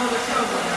overcome.